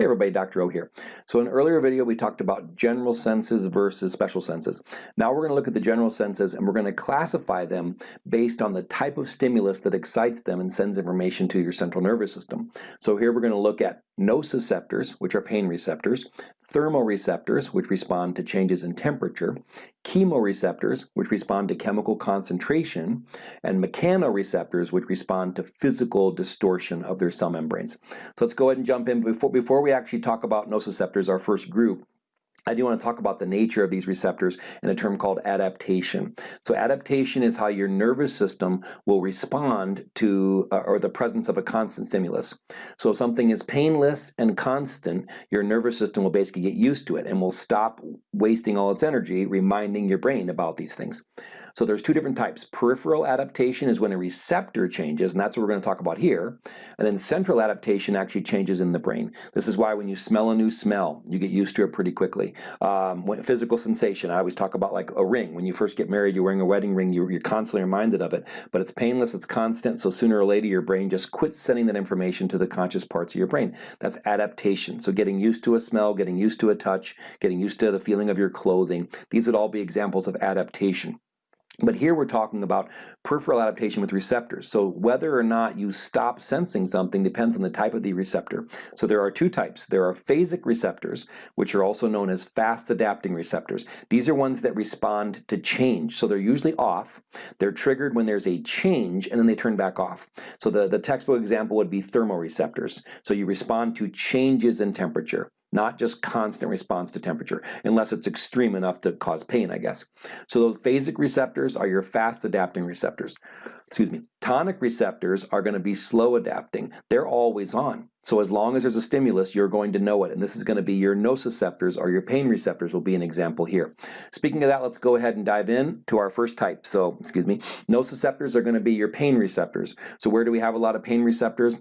Hey everybody, Dr. O here. So in an earlier video we talked about general senses versus special senses. Now we're going to look at the general senses and we're going to classify them based on the type of stimulus that excites them and sends information to your central nervous system. So here we're going to look at nociceptors, which are pain receptors, thermoreceptors, which respond to changes in temperature, chemoreceptors, which respond to chemical concentration, and mechanoreceptors, which respond to physical distortion of their cell membranes. So let's go ahead and jump in. Before, before we actually talk about nociceptors, our first group, I do want to talk about the nature of these receptors in a term called adaptation. So adaptation is how your nervous system will respond to uh, or the presence of a constant stimulus. So if something is painless and constant, your nervous system will basically get used to it and will stop wasting all its energy reminding your brain about these things. So there's two different types. Peripheral adaptation is when a receptor changes, and that's what we're going to talk about here. And then central adaptation actually changes in the brain. This is why when you smell a new smell, you get used to it pretty quickly. Um, when, physical sensation, I always talk about like a ring. When you first get married, you're wearing a wedding ring, you're, you're constantly reminded of it. But it's painless, it's constant, so sooner or later your brain just quits sending that information to the conscious parts of your brain. That's adaptation. So getting used to a smell, getting used to a touch, getting used to the feeling of your clothing. These would all be examples of adaptation. But here we're talking about peripheral adaptation with receptors. So whether or not you stop sensing something depends on the type of the receptor. So there are two types. There are phasic receptors, which are also known as fast adapting receptors. These are ones that respond to change. So they're usually off. They're triggered when there's a change and then they turn back off. So the, the textbook example would be thermoreceptors. So you respond to changes in temperature not just constant response to temperature, unless it's extreme enough to cause pain, I guess. So those phasic receptors are your fast adapting receptors. Excuse me. Tonic receptors are going to be slow adapting. They're always on. So as long as there's a stimulus, you're going to know it. And this is going to be your nociceptors or your pain receptors will be an example here. Speaking of that, let's go ahead and dive in to our first type. So, excuse me, nociceptors are going to be your pain receptors. So where do we have a lot of pain receptors?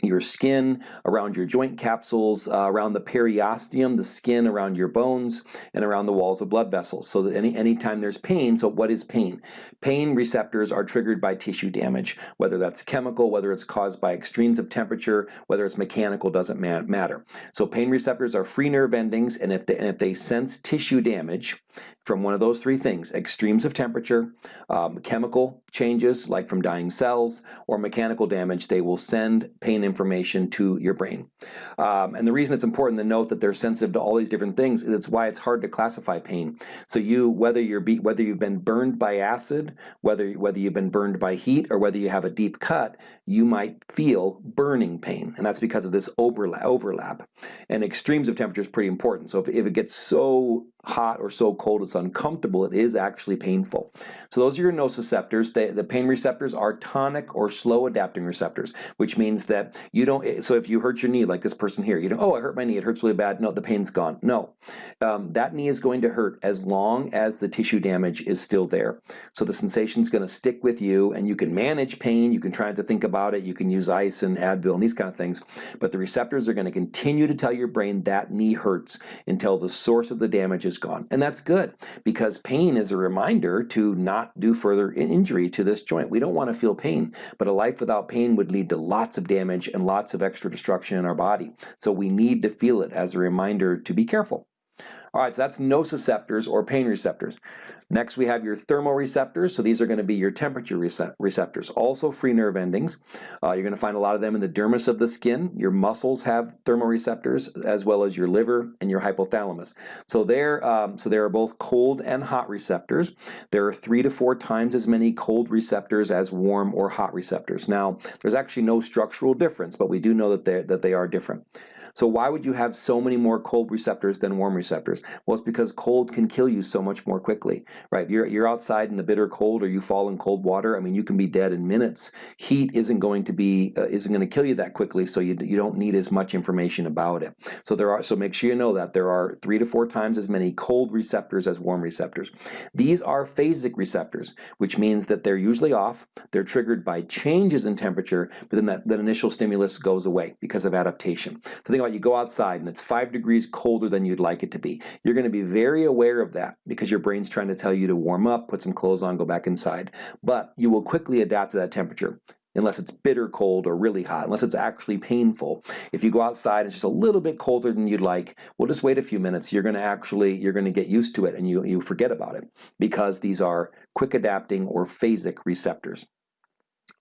Your skin, around your joint capsules, uh, around the periosteum, the skin around your bones, and around the walls of blood vessels. So that any anytime there's pain, so what is pain? Pain receptors are triggered by tissue damage, whether that's chemical, whether it's caused by extremes of temperature, whether it's mechanical, doesn't matter. So pain receptors are free nerve endings, and if they, and if they sense tissue damage from one of those three things, extremes of temperature, um, chemical changes like from dying cells, or mechanical damage, they will send pain information to your brain. Um, and the reason it's important to note that they're sensitive to all these different things is it's why it's hard to classify pain. So you, whether you're be, whether you've been burned by acid, whether whether you've been burned by heat, or whether you have a deep cut, you might feel burning pain, and that's because of this overlap. overlap. And extremes of temperature is pretty important. So if, if it gets so hot or so cold it's uncomfortable, it is actually painful. So those are your nociceptors. The, pain receptors are tonic or slow adapting receptors, which means that you don't, so if you hurt your knee like this person here, you don't, oh, I hurt my knee, it hurts really bad. No, the pain's gone. No, um, that knee is going to hurt as long as the tissue damage is still there. So the sensation is going to stick with you and you can manage pain, you can try to think about it, you can use ice and Advil and these kind of things, but the receptors are going to continue to tell your brain that knee hurts until the source of the damage is gone. And that's good because pain is a reminder to not do further injury to this joint. We don't want to feel pain, but a life without pain would lead to lots of damage and lots of extra destruction in our body. So we need to feel it as a reminder to be careful. All right, so that's nociceptors or pain receptors. Next we have your thermoreceptors, so these are going to be your temperature receptors, also free nerve endings. Uh, you're going to find a lot of them in the dermis of the skin. Your muscles have thermoreceptors as well as your liver and your hypothalamus. So there, um, so there are both cold and hot receptors. There are three to four times as many cold receptors as warm or hot receptors. Now, there's actually no structural difference, but we do know that, that they are different. So why would you have so many more cold receptors than warm receptors? Well, it's because cold can kill you so much more quickly, right? You're, you're outside in the bitter cold or you fall in cold water. I mean, you can be dead in minutes. Heat isn't going to be, uh, isn't going to kill you that quickly, so you, you don't need as much information about it. So there are, so make sure you know that there are three to four times as many cold receptors as warm receptors. These are phasic receptors, which means that they're usually off. They're triggered by changes in temperature, but then that, that initial stimulus goes away because of adaptation. So think about you go outside and it's five degrees colder than you'd like it to be. You're going to be very aware of that because your brain's trying to tell you to warm up, put some clothes on, go back inside. But you will quickly adapt to that temperature. unless it's bitter cold or really hot, unless it's actually painful. If you go outside and it's just a little bit colder than you'd like, well, just wait a few minutes. You're going to actually, you're going to get used to it and you, you forget about it because these are quick adapting or phasic receptors.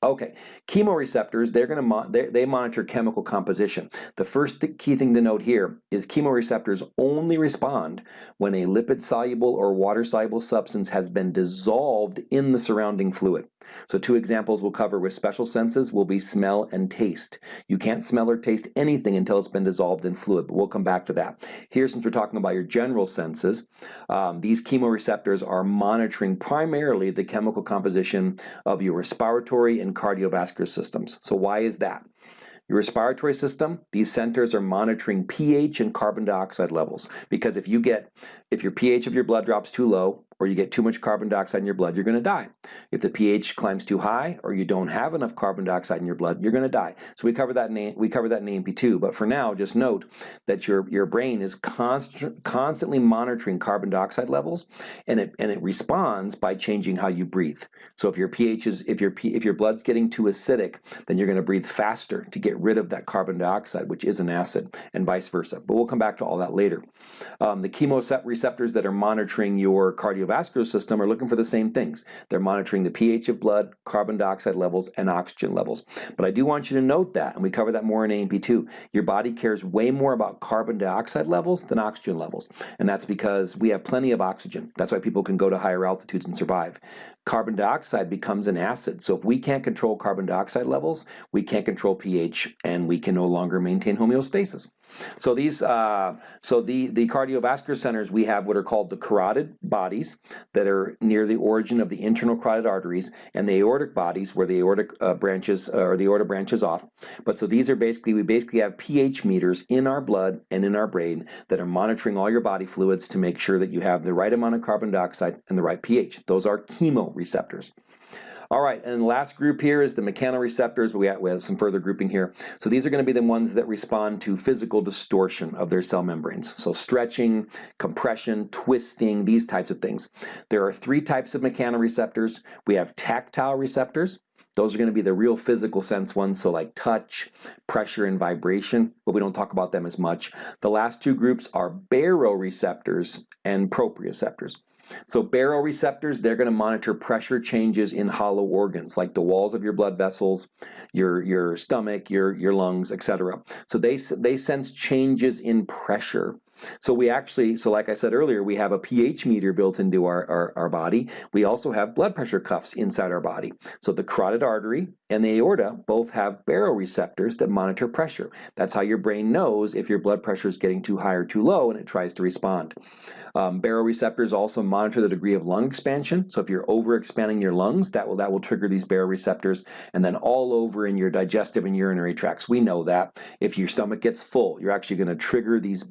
Okay, chemoreceptors, they're going to they, they monitor chemical composition. The first th key thing to note here is chemoreceptors only respond when a lipid-soluble or water-soluble substance has been dissolved in the surrounding fluid. So two examples we'll cover with special senses will be smell and taste. You can't smell or taste anything until it's been dissolved in fluid, but we'll come back to that. Here, since we're talking about your general senses, um, these chemoreceptors are monitoring primarily the chemical composition of your respiratory and cardiovascular systems. So why is that? Your respiratory system, these centers are monitoring pH and carbon dioxide levels because if you get, if your pH of your blood drops too low, or you get too much carbon dioxide in your blood, you're going to die. If the pH climbs too high or you don't have enough carbon dioxide in your blood, you're going to die. So we cover that in we cover that in A&P2, but for now just note that your your brain is const constantly monitoring carbon dioxide levels and it and it responds by changing how you breathe. So if your pH is if your if your blood's getting too acidic, then you're going to breathe faster to get rid of that carbon dioxide, which is an acid, and vice versa. But we'll come back to all that later. Um, the chemoreceptors that are monitoring your cardio cardiovascular system are looking for the same things. They're monitoring the pH of blood, carbon dioxide levels, and oxygen levels. But I do want you to note that, and we cover that more in A&P2, your body cares way more about carbon dioxide levels than oxygen levels. And that's because we have plenty of oxygen. That's why people can go to higher altitudes and survive. Carbon dioxide becomes an acid. So if we can't control carbon dioxide levels, we can't control pH, and we can no longer maintain homeostasis. So these, uh, so the, the cardiovascular centers, we have what are called the carotid bodies that are near the origin of the internal carotid arteries and the aortic bodies where the aortic uh, branches uh, or the aorta branches off. But so these are basically, we basically have pH meters in our blood and in our brain that are monitoring all your body fluids to make sure that you have the right amount of carbon dioxide and the right pH. Those are chemoreceptors. All right, and last group here is the mechanoreceptors, we have, we have some further grouping here. So these are going to be the ones that respond to physical distortion of their cell membranes. So stretching, compression, twisting, these types of things. There are three types of mechanoreceptors. We have tactile receptors, those are going to be the real physical sense ones, so like touch, pressure, and vibration, but we don't talk about them as much. The last two groups are baroreceptors and proprioceptors. So baroreceptors, they're going to monitor pressure changes in hollow organs, like the walls of your blood vessels, your, your stomach, your, your lungs, etc. So they, they sense changes in pressure. So we actually, so like I said earlier, we have a pH meter built into our, our, our, body. We also have blood pressure cuffs inside our body. So the carotid artery and the aorta both have baroreceptors that monitor pressure. That's how your brain knows if your blood pressure is getting too high or too low and it tries to respond. Um, baroreceptors also monitor the degree of lung expansion. So if you're overexpanding your lungs, that will, that will trigger these baroreceptors. And then all over in your digestive and urinary tracts, we know that if your stomach gets full, you're actually going to trigger these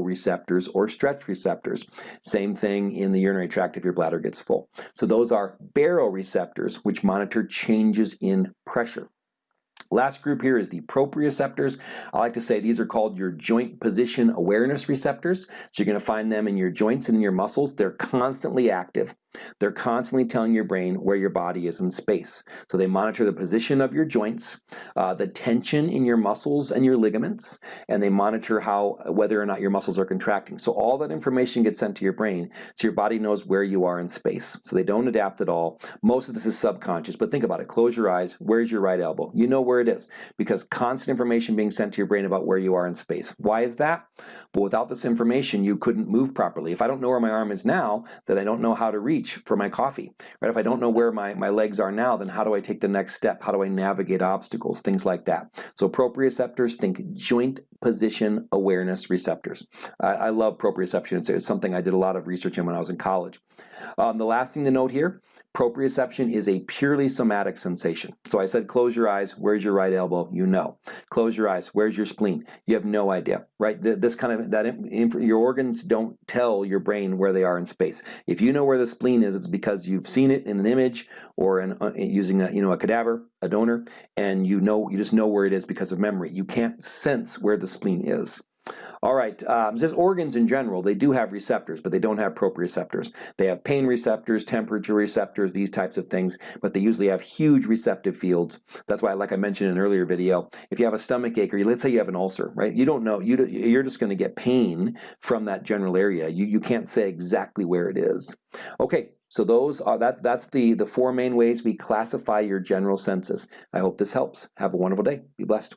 baroreceptors or stretch receptors. Same thing in the urinary tract if your bladder gets full. So those are baroreceptors, which monitor changes in pressure. Last group here is the proprioceptors. I like to say these are called your joint position awareness receptors. So you're going to find them in your joints and in your muscles. They're constantly active. They're constantly telling your brain where your body is in space. So they monitor the position of your joints, uh, the tension in your muscles and your ligaments, and they monitor how whether or not your muscles are contracting. So all that information gets sent to your brain, so your body knows where you are in space. So they don't adapt at all. Most of this is subconscious, but think about it. Close your eyes. Where's your right elbow? You know where it is because constant information being sent to your brain about where you are in space. Why is that? But without this information, you couldn't move properly. If I don't know where my arm is now, then I don't know how to reach reach for my coffee. Right? If I don't know where my, my legs are now, then how do I take the next step? How do I navigate obstacles? Things like that. So proprioceptors, think joint position awareness receptors. I, I love proprioception. It's, it's, something I did a lot of research in when I was in college. Um, the last thing to note here, proprioception is a purely somatic sensation. So I said close your eyes, where's your right elbow? You know. Close your eyes, where's your spleen? You have no idea, right? This kind of, that your organs don't tell your brain where they are in space. If you know where the spleen is, it's because you've seen it in an image or in, uh, using a, you know, a cadaver, a donor, and you know, you just know where it is because of memory. You can't sense where the spleen is. All right, um, just organs in general, they do have receptors, but they don't have proprioceptors. They have pain receptors, temperature receptors, these types of things, but they usually have huge receptive fields. That's why, like I mentioned in an earlier video, if you have a stomach ache, or let's say you have an ulcer, right? You don't know, you, you're just gonna get pain from that general area. You, you can't say exactly where it is. Okay, so those are, that's, that's the, the four main ways we classify your general senses. I hope this helps. Have a wonderful day. Be blessed.